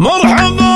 مرحبا!